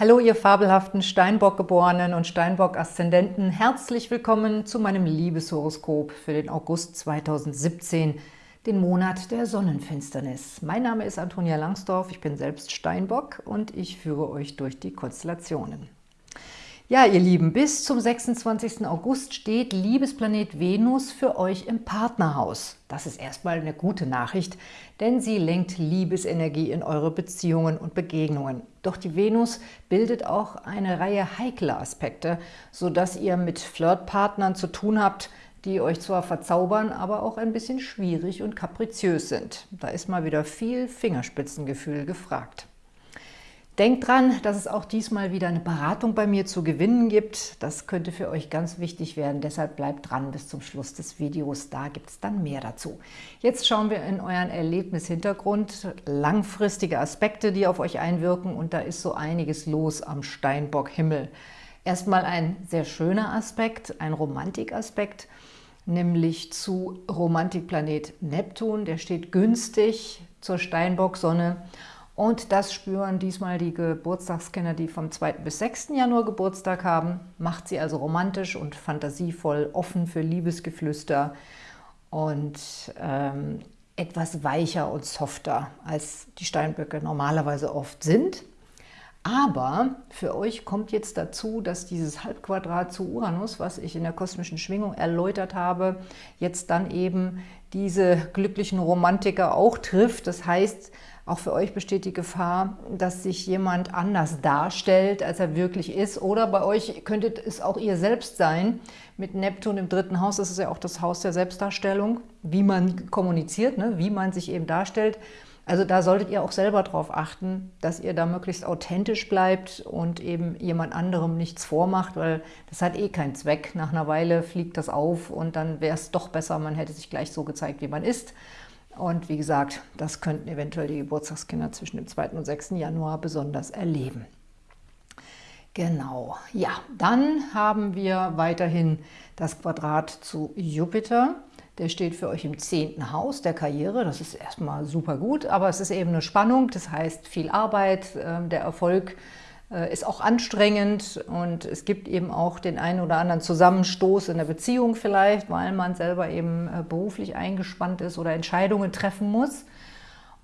Hallo ihr fabelhaften Steinbock-Geborenen und Steinbock-Aszendenten. Herzlich willkommen zu meinem Liebeshoroskop für den August 2017, den Monat der Sonnenfinsternis. Mein Name ist Antonia Langsdorf, ich bin selbst Steinbock und ich führe euch durch die Konstellationen. Ja, ihr Lieben, bis zum 26. August steht Liebesplanet Venus für euch im Partnerhaus. Das ist erstmal eine gute Nachricht, denn sie lenkt Liebesenergie in eure Beziehungen und Begegnungen. Doch die Venus bildet auch eine Reihe heikler Aspekte, sodass ihr mit Flirtpartnern zu tun habt, die euch zwar verzaubern, aber auch ein bisschen schwierig und kapriziös sind. Da ist mal wieder viel Fingerspitzengefühl gefragt. Denkt dran, dass es auch diesmal wieder eine Beratung bei mir zu gewinnen gibt. Das könnte für euch ganz wichtig werden, deshalb bleibt dran. Bis zum Schluss des Videos, da gibt es dann mehr dazu. Jetzt schauen wir in euren Erlebnishintergrund, langfristige Aspekte, die auf euch einwirken. Und da ist so einiges los am Steinbock-Himmel. Erstmal ein sehr schöner Aspekt, ein Romantikaspekt, nämlich zu Romantikplanet Neptun, der steht günstig zur Steinbock-Sonne und das spüren diesmal die Geburtstagskinder, die vom 2. bis 6. Januar Geburtstag haben. Macht sie also romantisch und fantasievoll, offen für Liebesgeflüster und ähm, etwas weicher und softer, als die Steinböcke normalerweise oft sind. Aber für euch kommt jetzt dazu, dass dieses Halbquadrat zu Uranus, was ich in der kosmischen Schwingung erläutert habe, jetzt dann eben diese glücklichen Romantiker auch trifft. Das heißt, auch für euch besteht die Gefahr, dass sich jemand anders darstellt, als er wirklich ist. Oder bei euch könnte es auch ihr selbst sein. Mit Neptun im dritten Haus, das ist ja auch das Haus der Selbstdarstellung, wie man kommuniziert, ne? wie man sich eben darstellt. Also da solltet ihr auch selber darauf achten, dass ihr da möglichst authentisch bleibt und eben jemand anderem nichts vormacht, weil das hat eh keinen Zweck. Nach einer Weile fliegt das auf und dann wäre es doch besser, man hätte sich gleich so gezeigt, wie man ist. Und wie gesagt, das könnten eventuell die Geburtstagskinder zwischen dem 2. und 6. Januar besonders erleben. Genau, ja, dann haben wir weiterhin das Quadrat zu Jupiter. Der steht für euch im 10. Haus der Karriere. Das ist erstmal super gut, aber es ist eben eine Spannung. Das heißt viel Arbeit, ähm, der Erfolg äh, ist auch anstrengend und es gibt eben auch den einen oder anderen Zusammenstoß in der Beziehung vielleicht, weil man selber eben äh, beruflich eingespannt ist oder Entscheidungen treffen muss.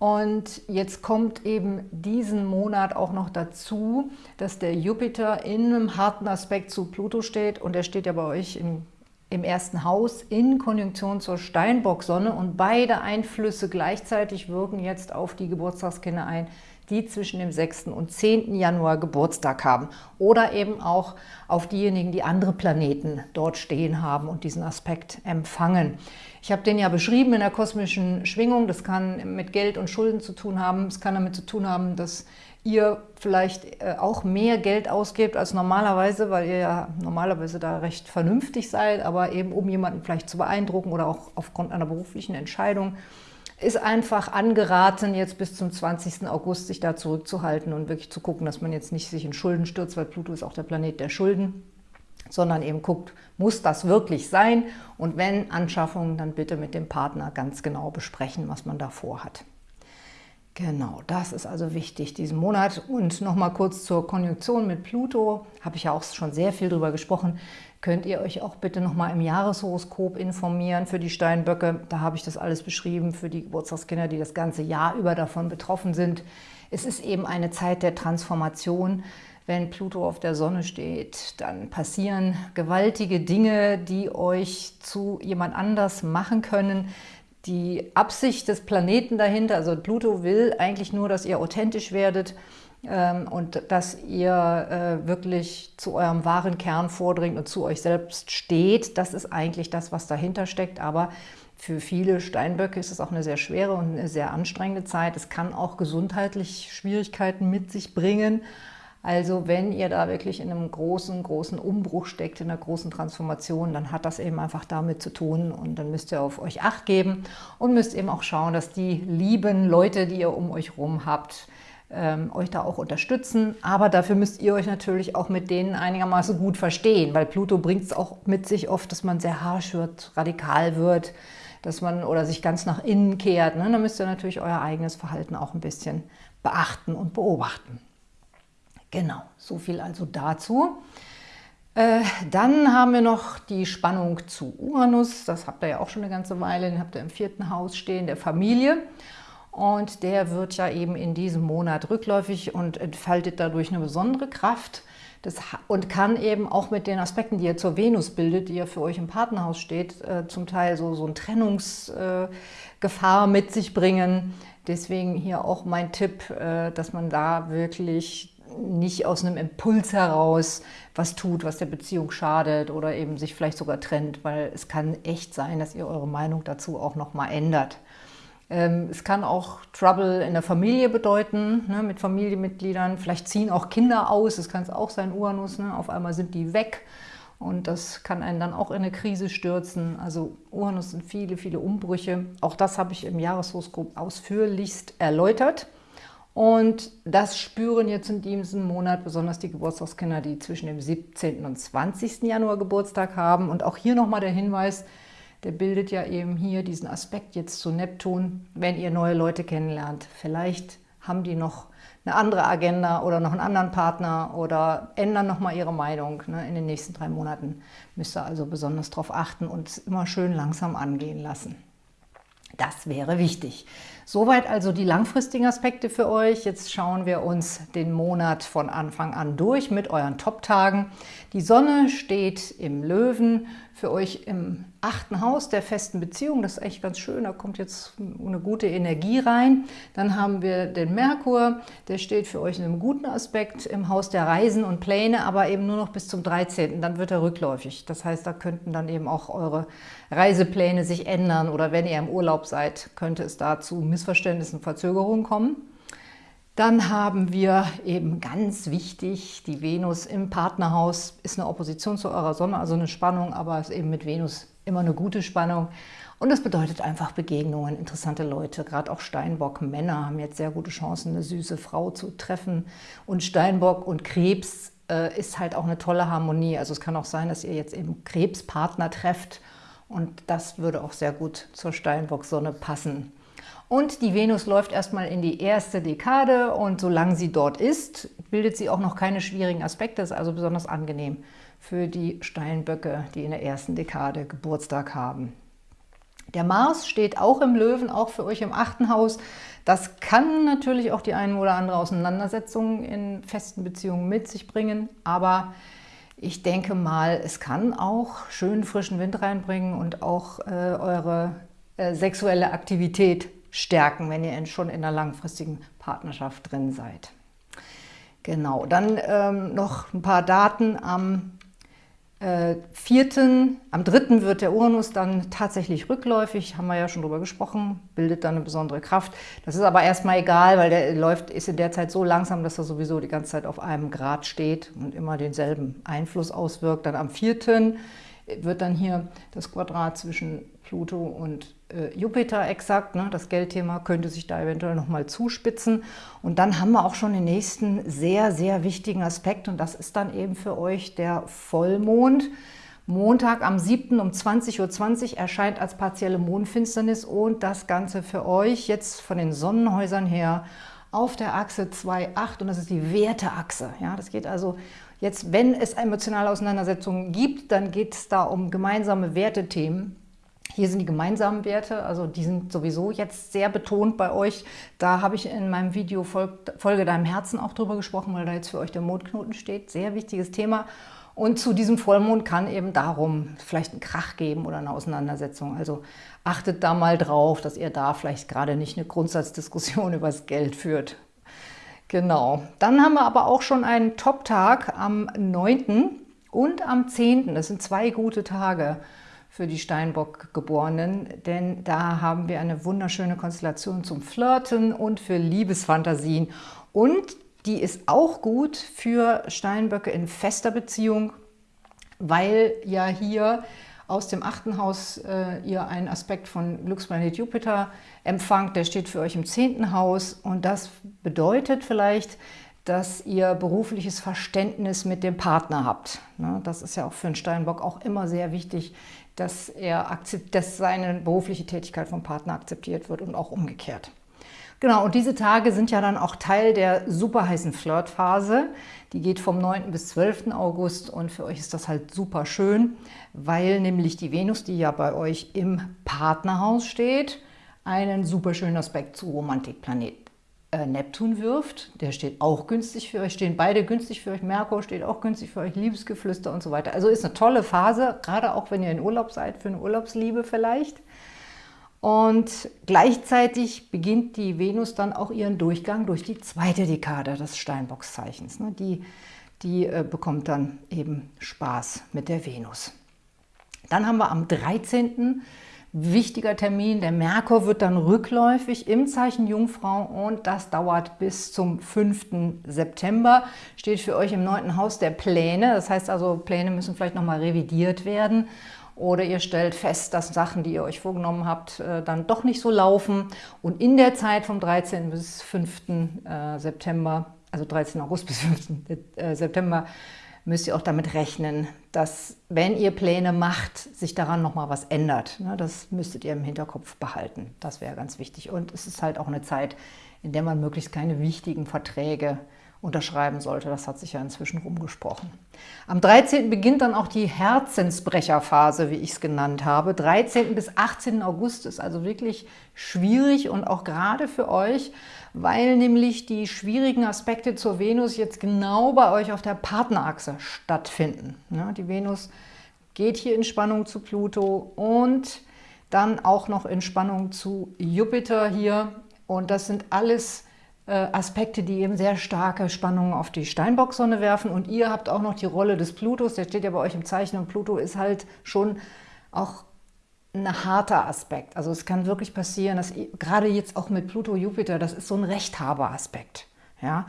Und jetzt kommt eben diesen Monat auch noch dazu, dass der Jupiter in einem harten Aspekt zu Pluto steht und er steht ja bei euch im, im ersten Haus in Konjunktion zur Steinbock-Sonne und beide Einflüsse gleichzeitig wirken jetzt auf die Geburtstagskinder ein, die zwischen dem 6. und 10. Januar Geburtstag haben oder eben auch auf diejenigen, die andere Planeten dort stehen haben und diesen Aspekt empfangen. Ich habe den ja beschrieben in der kosmischen Schwingung, das kann mit Geld und Schulden zu tun haben, es kann damit zu tun haben, dass ihr vielleicht äh, auch mehr Geld ausgebt als normalerweise, weil ihr ja normalerweise da recht vernünftig seid, aber eben um jemanden vielleicht zu beeindrucken oder auch aufgrund einer beruflichen Entscheidung ist einfach angeraten, jetzt bis zum 20. August sich da zurückzuhalten und wirklich zu gucken, dass man jetzt nicht sich in Schulden stürzt, weil Pluto ist auch der Planet der Schulden, sondern eben guckt, muss das wirklich sein? Und wenn Anschaffungen, dann bitte mit dem Partner ganz genau besprechen, was man da vorhat. Genau, das ist also wichtig diesen Monat. Und nochmal kurz zur Konjunktion mit Pluto, habe ich ja auch schon sehr viel drüber gesprochen könnt ihr euch auch bitte nochmal im Jahreshoroskop informieren für die Steinböcke. Da habe ich das alles beschrieben für die Geburtstagskinder, die das ganze Jahr über davon betroffen sind. Es ist eben eine Zeit der Transformation. Wenn Pluto auf der Sonne steht, dann passieren gewaltige Dinge, die euch zu jemand anders machen können. Die Absicht des Planeten dahinter, also Pluto will eigentlich nur, dass ihr authentisch werdet, ähm, und dass ihr äh, wirklich zu eurem wahren Kern vordringt und zu euch selbst steht. Das ist eigentlich das, was dahinter steckt, aber für viele Steinböcke ist es auch eine sehr schwere und eine sehr anstrengende Zeit. Es kann auch gesundheitlich Schwierigkeiten mit sich bringen. Also wenn ihr da wirklich in einem großen, großen Umbruch steckt, in einer großen Transformation, dann hat das eben einfach damit zu tun und dann müsst ihr auf euch Acht geben und müsst eben auch schauen, dass die lieben Leute, die ihr um euch herum habt, ähm, euch da auch unterstützen. Aber dafür müsst ihr euch natürlich auch mit denen einigermaßen gut verstehen, weil Pluto bringt es auch mit sich oft, dass man sehr harsch wird, radikal wird, dass man oder sich ganz nach innen kehrt. Ne? Da müsst ihr natürlich euer eigenes Verhalten auch ein bisschen beachten und beobachten. Genau, so viel also dazu. Äh, dann haben wir noch die Spannung zu Uranus. Das habt ihr ja auch schon eine ganze Weile. Den habt ihr im vierten Haus stehen, der Familie. Und der wird ja eben in diesem Monat rückläufig und entfaltet dadurch eine besondere Kraft. Das, und kann eben auch mit den Aspekten, die er zur Venus bildet, die ja für euch im Partnerhaus steht, äh, zum Teil so, so eine Trennungsgefahr äh, mit sich bringen. Deswegen hier auch mein Tipp, äh, dass man da wirklich nicht aus einem Impuls heraus was tut, was der Beziehung schadet oder eben sich vielleicht sogar trennt, weil es kann echt sein, dass ihr eure Meinung dazu auch nochmal ändert. Ähm, es kann auch Trouble in der Familie bedeuten, ne, mit Familienmitgliedern. Vielleicht ziehen auch Kinder aus, das kann es auch sein, Uranus. Ne, auf einmal sind die weg und das kann einen dann auch in eine Krise stürzen. Also Uranus sind viele, viele Umbrüche. Auch das habe ich im Jahreshoroskop ausführlichst erläutert. Und das spüren jetzt in diesem Monat besonders die Geburtstagskinder, die zwischen dem 17. und 20. Januar Geburtstag haben. Und auch hier nochmal der Hinweis, der bildet ja eben hier diesen Aspekt jetzt zu Neptun, wenn ihr neue Leute kennenlernt. Vielleicht haben die noch eine andere Agenda oder noch einen anderen Partner oder ändern nochmal ihre Meinung. Ne? In den nächsten drei Monaten müsst ihr also besonders darauf achten und es immer schön langsam angehen lassen. Das wäre wichtig. Soweit also die langfristigen Aspekte für euch. Jetzt schauen wir uns den Monat von Anfang an durch mit euren Top-Tagen. Die Sonne steht im Löwen, für euch im achten Haus der festen Beziehung. Das ist echt ganz schön, da kommt jetzt eine gute Energie rein. Dann haben wir den Merkur, der steht für euch in einem guten Aspekt im Haus der Reisen und Pläne, aber eben nur noch bis zum 13. Dann wird er rückläufig. Das heißt, da könnten dann eben auch eure Reisepläne sich ändern oder wenn ihr im Urlaub seid, könnte es da zu Missverständnissen, Verzögerungen kommen. Dann haben wir eben ganz wichtig, die Venus im Partnerhaus ist eine Opposition zu eurer Sonne, also eine Spannung, aber ist eben mit Venus immer eine gute Spannung. Und das bedeutet einfach Begegnungen, interessante Leute. Gerade auch Steinbock-Männer haben jetzt sehr gute Chancen, eine süße Frau zu treffen. Und Steinbock und Krebs äh, ist halt auch eine tolle Harmonie. Also es kann auch sein, dass ihr jetzt eben Krebspartner trefft. Und das würde auch sehr gut zur Steinbock-Sonne passen. Und die Venus läuft erstmal in die erste Dekade und solange sie dort ist, bildet sie auch noch keine schwierigen Aspekte, ist also besonders angenehm für die Steinböcke, die in der ersten Dekade Geburtstag haben. Der Mars steht auch im Löwen, auch für euch im achten Haus. Das kann natürlich auch die eine oder andere Auseinandersetzung in festen Beziehungen mit sich bringen, aber ich denke mal, es kann auch schön frischen Wind reinbringen und auch äh, eure sexuelle Aktivität stärken, wenn ihr schon in einer langfristigen Partnerschaft drin seid. Genau, dann ähm, noch ein paar Daten am äh, vierten, am dritten wird der Uranus dann tatsächlich rückläufig, haben wir ja schon drüber gesprochen, bildet dann eine besondere Kraft. Das ist aber erstmal egal, weil der läuft, ist in der Zeit so langsam, dass er sowieso die ganze Zeit auf einem Grad steht und immer denselben Einfluss auswirkt. Dann am vierten wird dann hier das Quadrat zwischen Pluto und äh, Jupiter exakt. Ne? Das Geldthema könnte sich da eventuell nochmal zuspitzen. Und dann haben wir auch schon den nächsten sehr, sehr wichtigen Aspekt und das ist dann eben für euch der Vollmond. Montag am 7. um 20.20 Uhr erscheint als partielle Mondfinsternis und das Ganze für euch jetzt von den Sonnenhäusern her auf der Achse 2,8 und das ist die Werteachse. Ja, das geht also jetzt, wenn es emotionale Auseinandersetzungen gibt, dann geht es da um gemeinsame Wertethemen. Hier sind die gemeinsamen Werte, also die sind sowieso jetzt sehr betont bei euch. Da habe ich in meinem Video Folge deinem Herzen auch drüber gesprochen, weil da jetzt für euch der Mondknoten steht. Sehr wichtiges Thema. Und zu diesem Vollmond kann eben darum vielleicht ein Krach geben oder eine Auseinandersetzung. Also achtet da mal drauf, dass ihr da vielleicht gerade nicht eine Grundsatzdiskussion über das Geld führt. Genau. Dann haben wir aber auch schon einen Top-Tag am 9. und am 10. Das sind zwei gute Tage für die Steinbock-Geborenen, denn da haben wir eine wunderschöne Konstellation zum Flirten und für Liebesfantasien. Und die ist auch gut für Steinböcke in fester Beziehung, weil ja hier aus dem achten Haus äh, ihr einen Aspekt von Glücksplanet Jupiter empfangt. Der steht für euch im zehnten Haus und das bedeutet vielleicht, dass ihr berufliches Verständnis mit dem Partner habt. Ne? Das ist ja auch für einen Steinbock auch immer sehr wichtig, dass, er dass seine berufliche Tätigkeit vom Partner akzeptiert wird und auch umgekehrt. Genau, und diese Tage sind ja dann auch Teil der super heißen Flirtphase. Die geht vom 9. bis 12. August und für euch ist das halt super schön, weil nämlich die Venus, die ja bei euch im Partnerhaus steht, einen super schönen Aspekt zu Romantikplanet Neptun wirft. Der steht auch günstig für euch, stehen beide günstig für euch. Merkur steht auch günstig für euch, Liebesgeflüster und so weiter. Also ist eine tolle Phase, gerade auch wenn ihr in Urlaub seid, für eine Urlaubsliebe vielleicht. Und gleichzeitig beginnt die Venus dann auch ihren Durchgang durch die zweite Dekade des Steinbockszeichens. Ne? Die, die äh, bekommt dann eben Spaß mit der Venus. Dann haben wir am 13. wichtiger Termin, der Merkur wird dann rückläufig im Zeichen Jungfrau und das dauert bis zum 5. September. Steht für euch im 9. Haus der Pläne, das heißt also, Pläne müssen vielleicht nochmal revidiert werden oder ihr stellt fest, dass Sachen, die ihr euch vorgenommen habt, äh, dann doch nicht so laufen. Und in der Zeit vom 13. bis 5. Äh, September, also 13. August bis 5. Äh, September, müsst ihr auch damit rechnen, dass, wenn ihr Pläne macht, sich daran nochmal was ändert. Ne, das müsstet ihr im Hinterkopf behalten. Das wäre ganz wichtig. Und es ist halt auch eine Zeit, in der man möglichst keine wichtigen Verträge unterschreiben sollte. Das hat sich ja inzwischen rumgesprochen. Am 13. beginnt dann auch die Herzensbrecherphase, wie ich es genannt habe. 13. bis 18. August ist also wirklich schwierig und auch gerade für euch, weil nämlich die schwierigen Aspekte zur Venus jetzt genau bei euch auf der Partnerachse stattfinden. Ja, die Venus geht hier in Spannung zu Pluto und dann auch noch in Spannung zu Jupiter hier. Und das sind alles Aspekte, die eben sehr starke Spannungen auf die Steinbock-Sonne werfen. Und ihr habt auch noch die Rolle des Plutos, der steht ja bei euch im Zeichen. Und Pluto ist halt schon auch ein harter Aspekt. Also es kann wirklich passieren, dass gerade jetzt auch mit Pluto-Jupiter, das ist so ein Rechthaber-Aspekt. Ja?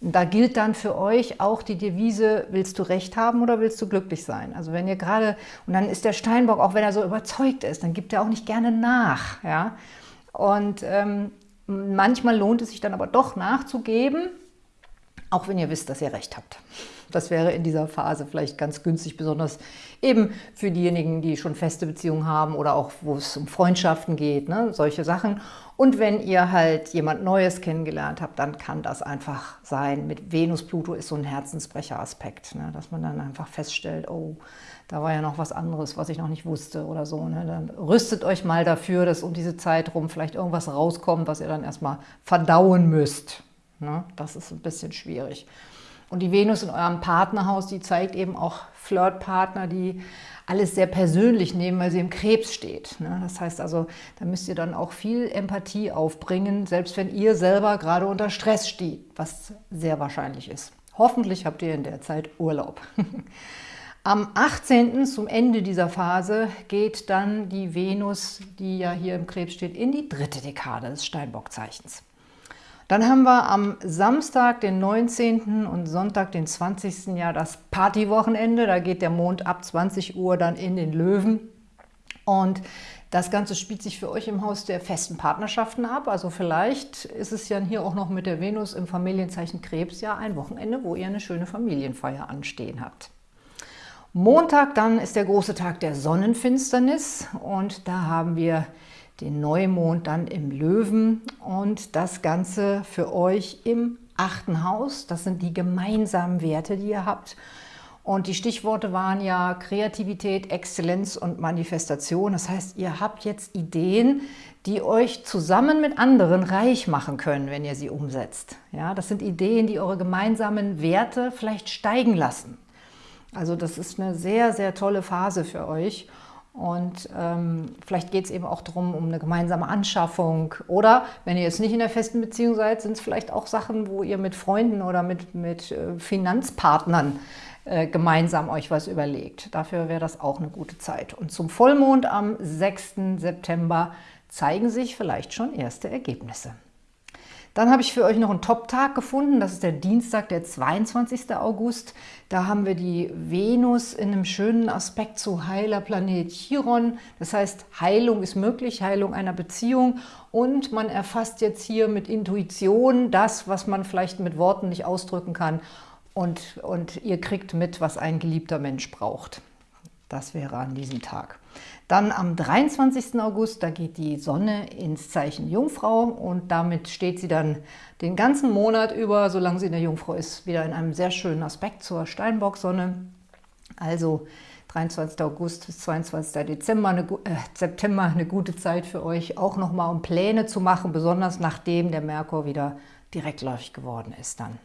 Da gilt dann für euch auch die Devise, willst du Recht haben oder willst du glücklich sein? Also wenn ihr gerade, und dann ist der Steinbock, auch wenn er so überzeugt ist, dann gibt er auch nicht gerne nach. Ja? Und ähm, Manchmal lohnt es sich dann aber doch nachzugeben, auch wenn ihr wisst, dass ihr recht habt. Das wäre in dieser Phase vielleicht ganz günstig, besonders eben für diejenigen, die schon feste Beziehungen haben oder auch, wo es um Freundschaften geht, ne? solche Sachen. Und wenn ihr halt jemand Neues kennengelernt habt, dann kann das einfach sein. Mit Venus, Pluto ist so ein Herzensbrecher-Aspekt, ne? dass man dann einfach feststellt, oh, da war ja noch was anderes, was ich noch nicht wusste oder so. Ne? Dann rüstet euch mal dafür, dass um diese Zeit rum vielleicht irgendwas rauskommt, was ihr dann erstmal verdauen müsst. Ne? Das ist ein bisschen schwierig. Und die Venus in eurem Partnerhaus, die zeigt eben auch Flirtpartner, die alles sehr persönlich nehmen, weil sie im Krebs steht. Ne? Das heißt also, da müsst ihr dann auch viel Empathie aufbringen, selbst wenn ihr selber gerade unter Stress steht, was sehr wahrscheinlich ist. Hoffentlich habt ihr in der Zeit Urlaub. Am 18. zum Ende dieser Phase geht dann die Venus, die ja hier im Krebs steht, in die dritte Dekade des Steinbockzeichens. Dann haben wir am Samstag, den 19. und Sonntag, den 20. Jahr das Partywochenende. Da geht der Mond ab 20 Uhr dann in den Löwen. Und das Ganze spielt sich für euch im Haus der festen Partnerschaften ab. Also vielleicht ist es ja hier auch noch mit der Venus im Familienzeichen Krebs ja ein Wochenende, wo ihr eine schöne Familienfeier anstehen habt. Montag dann ist der große Tag der Sonnenfinsternis und da haben wir den Neumond dann im Löwen und das Ganze für euch im achten Haus. Das sind die gemeinsamen Werte, die ihr habt. Und die Stichworte waren ja Kreativität, Exzellenz und Manifestation. Das heißt, ihr habt jetzt Ideen, die euch zusammen mit anderen reich machen können, wenn ihr sie umsetzt. Ja, das sind Ideen, die eure gemeinsamen Werte vielleicht steigen lassen. Also das ist eine sehr, sehr tolle Phase für euch. Und ähm, vielleicht geht es eben auch darum, um eine gemeinsame Anschaffung. Oder wenn ihr jetzt nicht in der festen Beziehung seid, sind es vielleicht auch Sachen, wo ihr mit Freunden oder mit, mit äh, Finanzpartnern äh, gemeinsam euch was überlegt. Dafür wäre das auch eine gute Zeit. Und zum Vollmond am 6. September zeigen sich vielleicht schon erste Ergebnisse. Dann habe ich für euch noch einen Top-Tag gefunden. Das ist der Dienstag, der 22. August. Da haben wir die Venus in einem schönen Aspekt zu heiler Planet Chiron. Das heißt, Heilung ist möglich, Heilung einer Beziehung. Und man erfasst jetzt hier mit Intuition das, was man vielleicht mit Worten nicht ausdrücken kann. Und, und ihr kriegt mit, was ein geliebter Mensch braucht. Das wäre an diesem Tag. Dann am 23. August, da geht die Sonne ins Zeichen Jungfrau und damit steht sie dann den ganzen Monat über, solange sie in der Jungfrau ist, wieder in einem sehr schönen Aspekt zur Steinbock-Sonne. Also 23. August bis 22. Dezember, eine, äh, September eine gute Zeit für euch, auch nochmal um Pläne zu machen, besonders nachdem der Merkur wieder direktläufig geworden ist dann.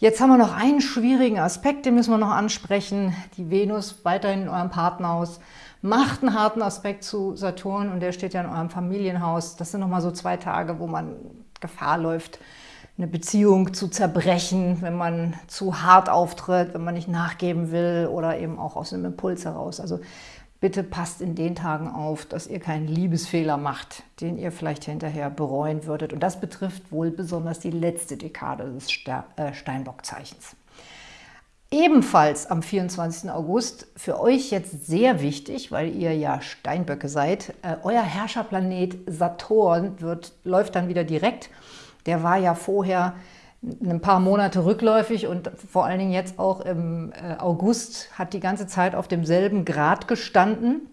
Jetzt haben wir noch einen schwierigen Aspekt, den müssen wir noch ansprechen. Die Venus weiterhin in eurem Partnerhaus macht einen harten Aspekt zu Saturn und der steht ja in eurem Familienhaus. Das sind nochmal so zwei Tage, wo man Gefahr läuft, eine Beziehung zu zerbrechen, wenn man zu hart auftritt, wenn man nicht nachgeben will oder eben auch aus einem Impuls heraus. Also Bitte passt in den Tagen auf, dass ihr keinen Liebesfehler macht, den ihr vielleicht hinterher bereuen würdet. Und das betrifft wohl besonders die letzte Dekade des äh, Steinbockzeichens. Ebenfalls am 24. August, für euch jetzt sehr wichtig, weil ihr ja Steinböcke seid, äh, euer Herrscherplanet Saturn wird, läuft dann wieder direkt. Der war ja vorher ein paar Monate rückläufig und vor allen Dingen jetzt auch im äh, August hat die ganze Zeit auf demselben Grad gestanden,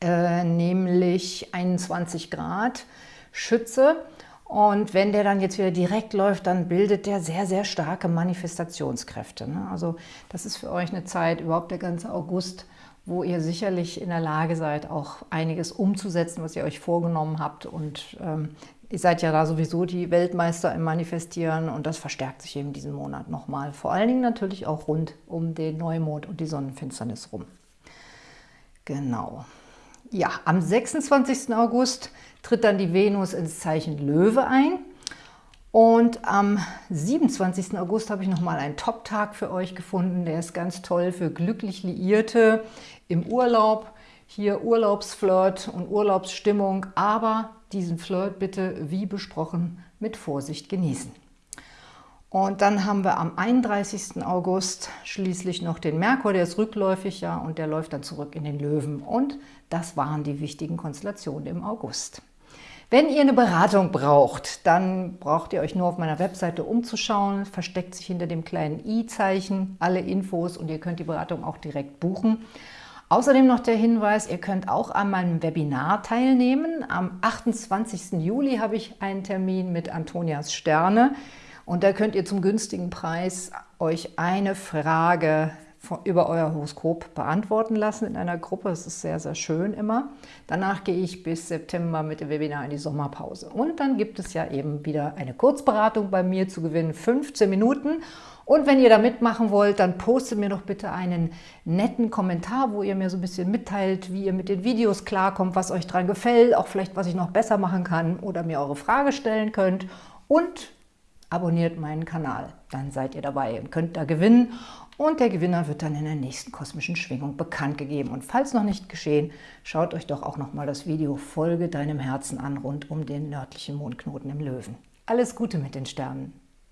äh, nämlich 21 Grad Schütze. Und wenn der dann jetzt wieder direkt läuft, dann bildet der sehr, sehr starke Manifestationskräfte. Ne? Also das ist für euch eine Zeit, überhaupt der ganze August, wo ihr sicherlich in der Lage seid, auch einiges umzusetzen, was ihr euch vorgenommen habt. Und ähm, Ihr seid ja da sowieso die Weltmeister im Manifestieren und das verstärkt sich eben diesen Monat nochmal. Vor allen Dingen natürlich auch rund um den Neumond und die Sonnenfinsternis rum. Genau. Ja, am 26. August tritt dann die Venus ins Zeichen Löwe ein. Und am 27. August habe ich nochmal einen Top-Tag für euch gefunden. Der ist ganz toll für glücklich Liierte im Urlaub. Hier Urlaubsflirt und Urlaubsstimmung, aber diesen Flirt bitte, wie besprochen, mit Vorsicht genießen. Und dann haben wir am 31. August schließlich noch den Merkur, der ist rückläufig, ja, und der läuft dann zurück in den Löwen. Und das waren die wichtigen Konstellationen im August. Wenn ihr eine Beratung braucht, dann braucht ihr euch nur auf meiner Webseite umzuschauen, versteckt sich hinter dem kleinen i-Zeichen alle Infos und ihr könnt die Beratung auch direkt buchen. Außerdem noch der Hinweis, ihr könnt auch an meinem Webinar teilnehmen. Am 28. Juli habe ich einen Termin mit Antonias Sterne und da könnt ihr zum günstigen Preis euch eine Frage über euer Horoskop beantworten lassen in einer Gruppe. Das ist sehr, sehr schön immer. Danach gehe ich bis September mit dem Webinar in die Sommerpause. Und dann gibt es ja eben wieder eine Kurzberatung bei mir zu gewinnen, 15 Minuten. Und wenn ihr da mitmachen wollt, dann postet mir doch bitte einen netten Kommentar, wo ihr mir so ein bisschen mitteilt, wie ihr mit den Videos klarkommt, was euch dran gefällt, auch vielleicht, was ich noch besser machen kann oder mir eure Frage stellen könnt. Und abonniert meinen Kanal, dann seid ihr dabei und könnt da gewinnen. Und der Gewinner wird dann in der nächsten kosmischen Schwingung bekannt gegeben. Und falls noch nicht geschehen, schaut euch doch auch nochmal das Video Folge deinem Herzen an, rund um den nördlichen Mondknoten im Löwen. Alles Gute mit den Sternen!